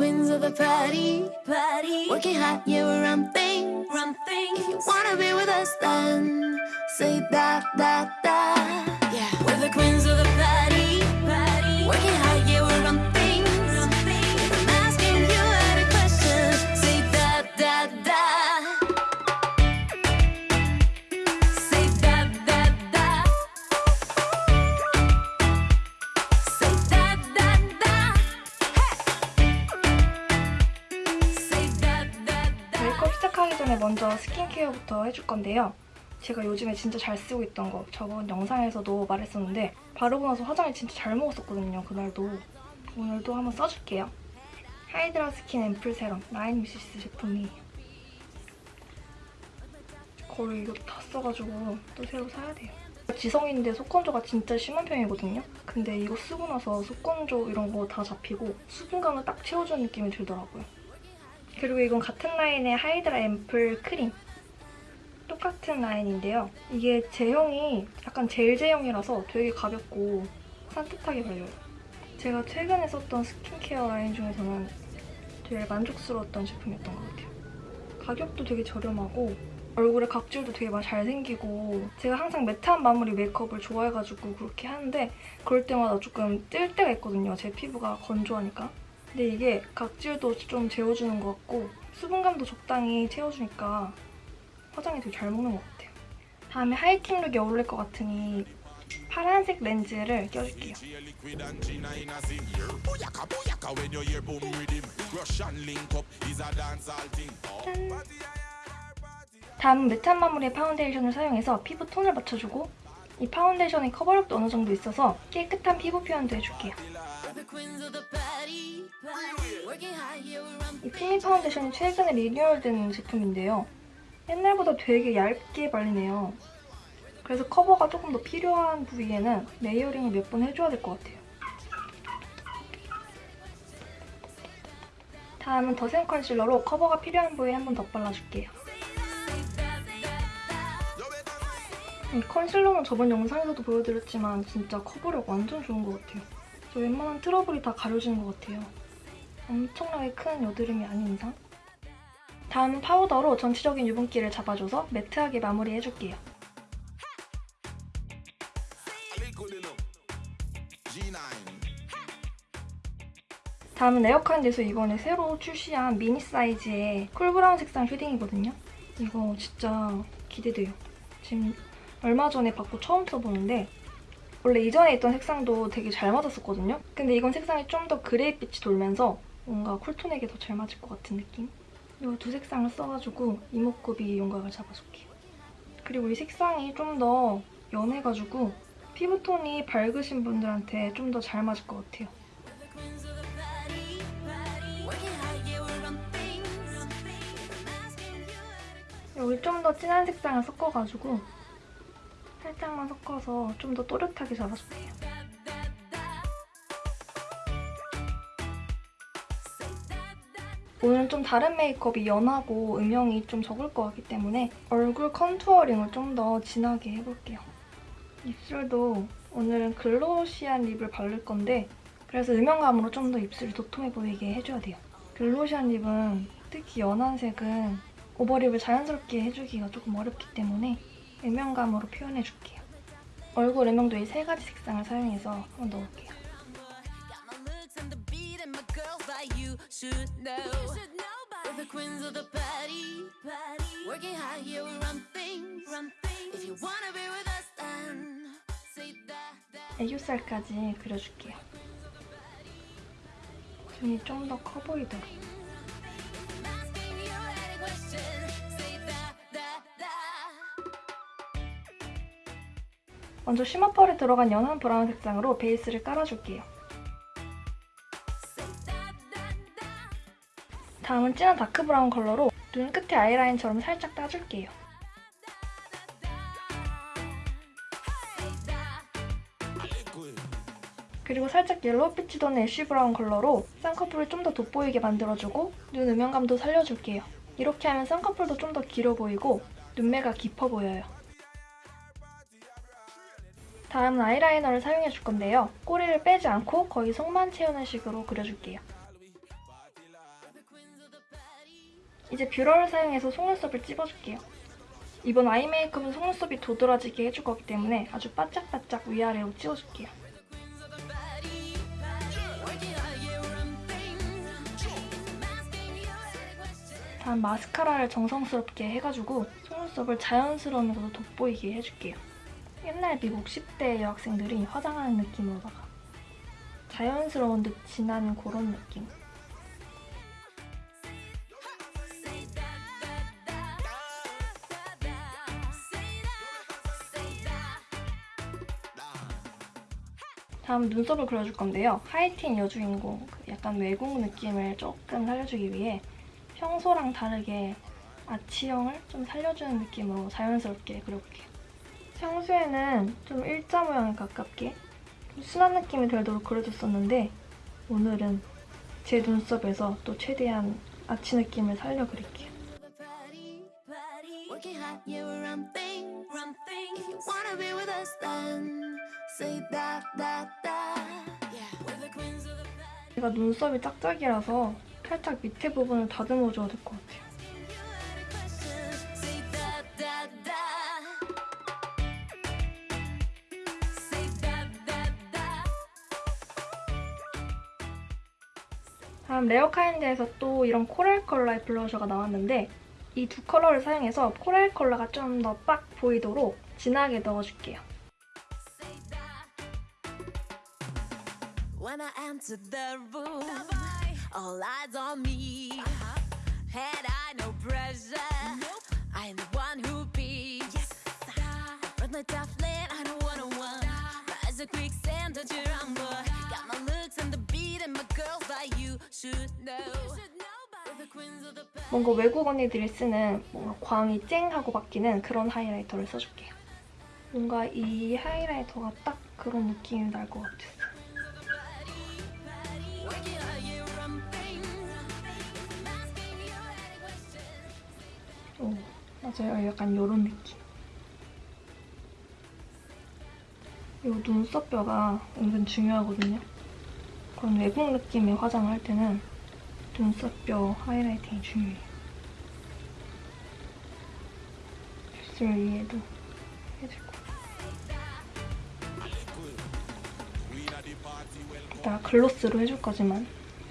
queens of the party, party. Working hard, yeah, we're run things, run things. If you wanna be with us, then say that, that, that. Yeah, we're the queens of the party, party. Working hard, 스킨케어부터 해줄 건데요. 제가 요즘에 진짜 잘 쓰고 있던 거 저번 영상에서도 말했었는데 바르고 나서 화장을 진짜 잘 먹었었거든요. 그날도. 오늘도 한번 써줄게요. 하이드라 스킨 앰플 세럼 라인 미시스 제품이에요. 거의 이거 다 써가지고 또 새로 사야 돼요. 지성인데 속건조가 진짜 심한 편이거든요. 근데 이거 쓰고 나서 속건조 이런 거 다 잡히고 수분감을 딱 채워주는 느낌이 들더라고요. 그리고 이건 같은 라인의 하이드라 앰플 크림. 똑같은 라인인데요. 이게 제형이 약간 젤 제형이라서 되게 가볍고 산뜻하게 발려요. 제가 최근에 썼던 스킨케어 라인 중에서는 제일 만족스러웠던 제품이었던 것 같아요. 가격도 되게 저렴하고 얼굴에 각질도 되게 막 잘 생기고 제가 항상 매트한 마무리 메이크업을 좋아해가지고 그렇게 하는데 그럴 때마다 조금 뜰 때가 있거든요. 제 피부가 건조하니까. 근데 이게 각질도 좀 재워주는 것 같고 수분감도 적당히 채워주니까 화장이 되게 잘 먹는 것 같아요. 다음에 하이틴 룩이 어울릴 것 같으니 파란색 렌즈를 껴줄게요. 짠! 다음은 매트한 마무리의 파운데이션을 사용해서 피부 톤을 맞춰주고 이 파운데이션의 커버력도 어느 정도 있어서 깨끗한 피부 표현도 해줄게요. 이 필미 파운데이션이 최근에 리뉴얼된 제품인데요. 옛날보다 되게 얇게 발리네요. 그래서 커버가 조금 더 필요한 부위에는 레이어링을 몇 번 해줘야 될 것 같아요. 다음은 더샘 컨실러로 커버가 필요한 부위에 한번더 발라줄게요. 이 컨실러는 저번 영상에서도 보여드렸지만 진짜 커버력 완전 좋은 것 같아요. 저 웬만한 트러블이 다 가려지는 것 같아요. 엄청나게 큰 여드름이 아닌 이상. 다음은 파우더로 전체적인 유분기를 잡아줘서 매트하게 마무리해줄게요. Liquid enough. G9. 다음은 에어컨에서 이번에 새로 출시한 미니 사이즈의 쿨브라운 색상 쉐딩이거든요. 이거 진짜 기대돼요. 지금 얼마 전에 받고 처음 써보는데 원래 이전에 있던 색상도 되게 잘 맞았었거든요. 근데 이건 색상이 좀 더 그레이빛이 돌면서 뭔가 쿨톤에게 더 잘 맞을 것 같은 느낌? 이 두 색상을 써가지고 이목구비 윤곽을 잡아줄게요. 그리고 이 색상이 좀 더 연해가지고 피부톤이 밝으신 분들한테 좀 더 잘 맞을 것 같아요. 여기 좀 더 진한 색상을 섞어가지고 살짝만 섞어서 좀 더 또렷하게 잡아줄게요. 오늘은 좀 다른 메이크업이 연하고 음영이 좀 적을 것 같기 때문에 얼굴 컨투어링을 좀 더 진하게 해볼게요. 입술도 오늘은 글로시한 립을 바를 건데 그래서 음영감으로 좀 더 입술이 도톰해 보이게 해줘야 돼요. 글로시한 립은 특히 연한 색은 오버립을 자연스럽게 해주기가 조금 어렵기 때문에 음영감으로 표현해줄게요. 얼굴 음영도 이 세 가지 색상을 사용해서 한번 넣을게요. Like you should know. We're the queens of the party, party. Working hard, yeah, we run things, run things. If you wanna be with us, then say that, that. 애교살까지 그려줄게요. 눈이 좀 더 커 보이도록. I'm asking you any question, say that, that, that. 먼저 쉬머펄에 들어간 연한 브라운 색상으로 베이스를 깔아줄게요. 다음은 진한 다크 브라운 컬러로 눈 끝에 아이라인처럼 살짝 따줄게요. 그리고 살짝 옐로우빛이 도는 애쉬 브라운 컬러로 쌍꺼풀을 좀 더 돋보이게 만들어주고 눈 음영감도 살려줄게요. 이렇게 하면 쌍꺼풀도 좀 더 길어 보이고 눈매가 깊어 보여요. 다음은 아이라이너를 사용해줄 건데요. 꼬리를 빼지 않고 거의 속만 채우는 식으로 그려줄게요. 이제 뷰러를 사용해서 속눈썹을 찝어줄게요. 이번 아이 메이크업은 속눈썹이 도드라지게 해줄 거기 때문에 아주 바짝바짝 위아래로 찝어줄게요. 다음 마스카라를 정성스럽게 해가지고 속눈썹을 자연스러우면서도 돋보이게 해줄게요. 옛날 미국 10대 여학생들이 화장하는 느낌으로다가 자연스러운 듯 진한 그런 느낌. 다음 눈썹을 그려줄 건데요. 하이틴 여주인공, 그 약간 외국 느낌을 조금 살려주기 위해 평소랑 다르게 아치형을 좀 살려주는 느낌으로 자연스럽게 그려볼게요. 평소에는 좀 일자 모양에 가깝게 좀 순한 느낌이 들도록 그려줬었는데 오늘은 제 눈썹에서 또 최대한 아치 느낌을 살려 그릴게요. 제가 눈썹이 짝짝이라서 살짝 밑에 부분을 다듬어 줘야 될 것 같아요. 다음 레어카인드에서 또 이런 코랄 컬러의 블러셔가 나왔는데 이 두 컬러를 사용해서 코랄 컬러가 좀 더 빡 보이도록 진하게 넣어줄게요. When I entered the room, all eyes on me. Had I no pressure? I'm the one who be. Yes, with my tough lane, I don't wanna one. Rise a quicksand, don't you rumble? Got my looks and the beat and my girls, but you should know. We're the queens of the past. 뭔가 외국 언니들이 쓰는 뭔가 광이 쨍 하고 바뀌는 그런 하이라이터를 써줄게요. 뭔가 이 하이라이터가 딱 그런 느낌이 날 것 같았어. 맞아요. 약간 이런 느낌. 이 눈썹뼈가 은근 중요하거든요. 그런 외국 느낌의 화장을 할 때는 눈썹뼈 하이라이팅이 중요해요. 입술 위에도 해주고. 이따가 글로스로 해줄 거지만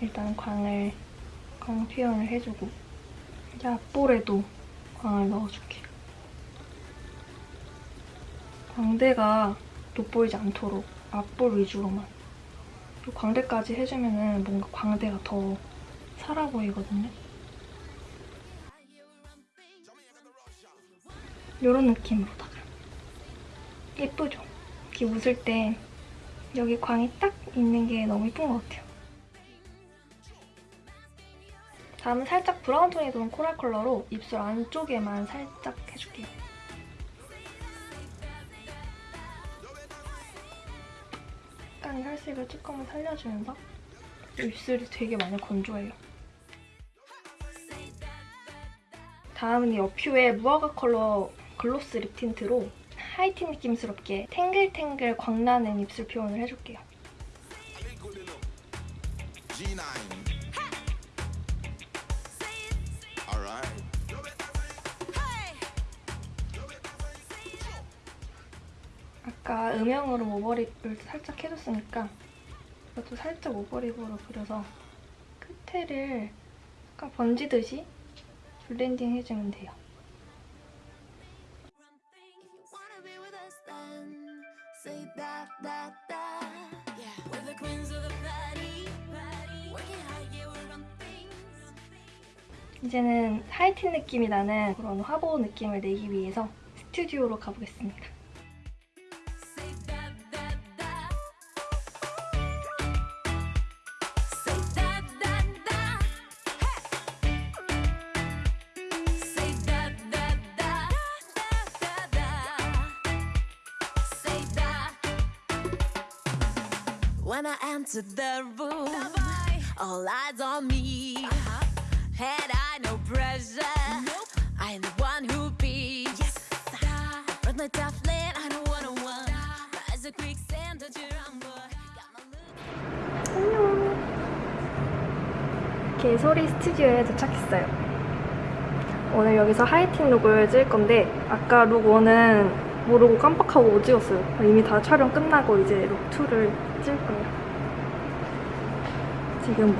일단 광을 광 표현을 해주고 이제 앞볼에도 광을 넣어줄게. 광대가 돋보이지 않도록 앞볼 위주로만. 또 광대까지 해주면 은 뭔가 광대가 더 살아 보이거든요. 이런 느낌으로다가. 예쁘죠? 이렇게 웃을 때 여기 광이 딱 있는 게 너무 예쁜 것 같아요. 다음은 살짝 브라운 톤이 도는 코랄 컬러로 입술 안쪽에만 살짝 해줄게요. 약간 혈색을 조금은 살려주면서 입술이 되게 많이 건조해요. 다음은 이 어퓨의 무화과 컬러 글로스 립 틴트로 하이틴 느낌스럽게 탱글탱글 광나는 입술 표현을 해줄게요. G9. 아까 음영으로 오버립을 살짝 해줬으니까 이것도 살짝 오버립으로 그려서 끝에를 약간 번지듯이 블렌딩 해주면 돼요. 이제는 하이틴 느낌이 나는 그런 화보 느낌을 내기 위해서 스튜디오로 가보겠습니다. When I entered the room, all eyes on me. Had I no pressure? I'm the one who be. Yes, with my tough lane, I don't wanna one. Rise a quicksand, don't you rumble? 개소리 스튜디오에 도착했어요. 오늘 여기서 하이틴 룩을 찍을 건데 아까 룩 1은 모르고 깜빡하고 못 찍었어요. 이미 다 촬영 끝나고 이제 룩 2를 찍을 거예요. 지금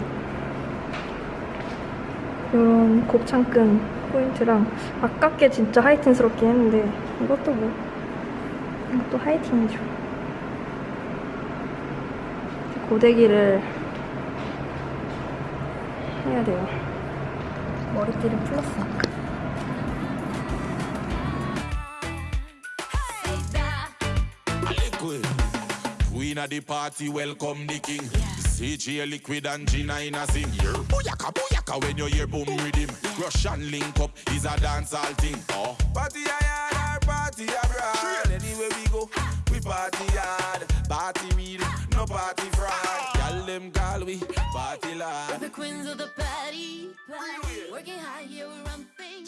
이런 곱창끈 포인트랑 아깝게 진짜 하이틴스럽게 했는데 이것도 뭐 이것도 하이틴이죠. 고데기를 해야 돼요. 머리띠를 풀었으니까. Queen of the party, welcome the king. CJ liquid and Gina in a sing. Yeah. Booyaka, booyaka when you hear boom rhythm. Russian link up is a dancehall thing. Oh. Party hard, party abroad. Anywhere we go, we party hard. Party real, no party fraud. Y'all them call we party We're the queens of the party. party. Working hard, yeah, we're ramping.